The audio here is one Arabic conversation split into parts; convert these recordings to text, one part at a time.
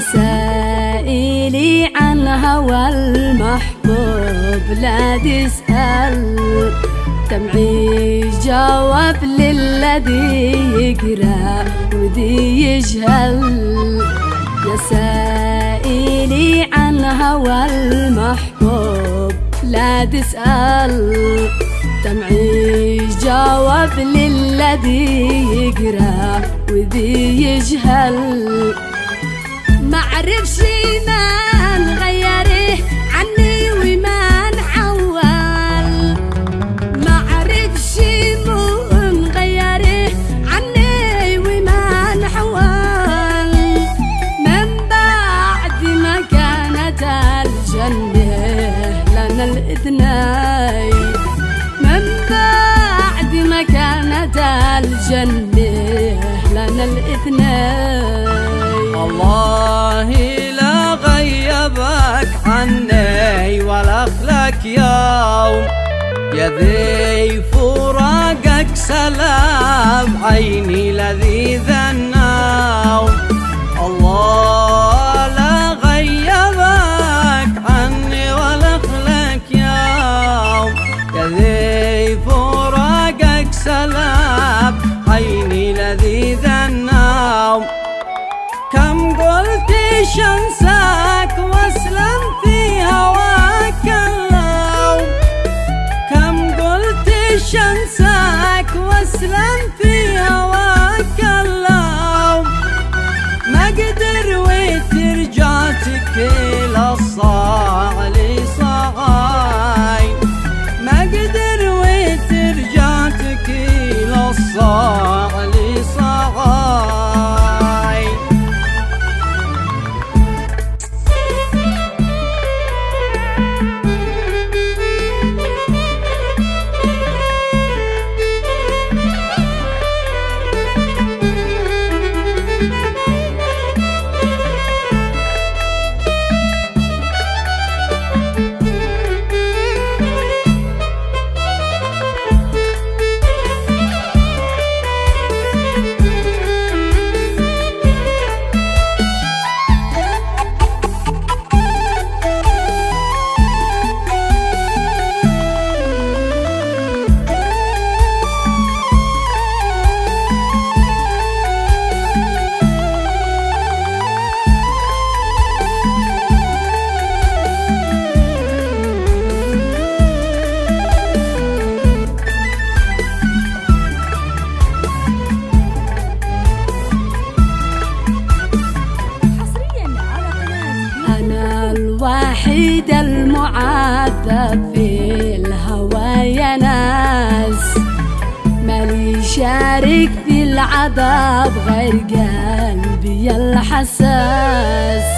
سائلي عن هوى المحبوب لا تسأل. دمعي جواب للذي يقرأ وذي يجهل. يا سائلي عن هوى المحبوب لا تسأل. دمعي جواب للذي يقرأ ما عرفش ما نغيره عني ما عني من بعد الجنة لنا من بعد ما كانت الجنة لنا الاثنين الله لا غيبك عني ولا أخلك يوم يا ذي فراقك سلام عيني لذيذ النوم. وترجع الوحيد المعذب في الهوى يا ناس. مالي شارك في العذاب غير قلبي الحساس.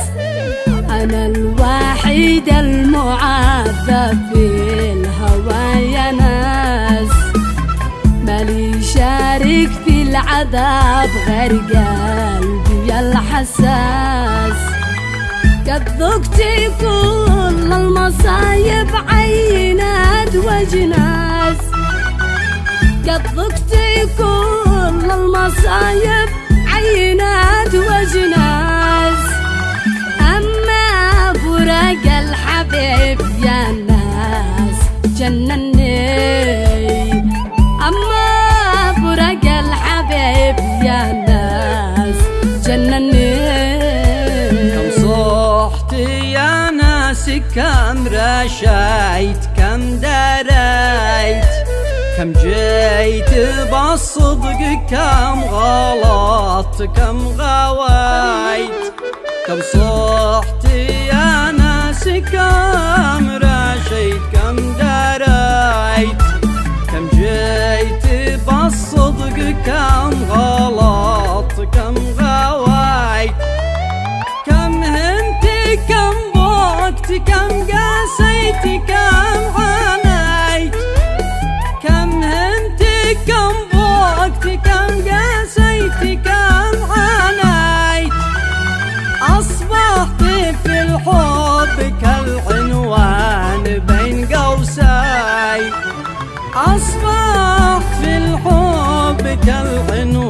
أنا الوحيد المعذب في الهوى يا ناس. مالي شارك في العذاب غير قلبي الحساس. قد ذقت كل المصايب عينات وجناس قد ذقت كل المصايب عينات وجناس أما فراق الحبيب يا ناس جنني أما فراق الحبيب يا ناس كم دريت؟ كم جيت بالصدق كم غلط كم غويت كم صحت يا ناس كم رشيت؟ كم دريت؟ كم جيت بالصدق كم غلط i don't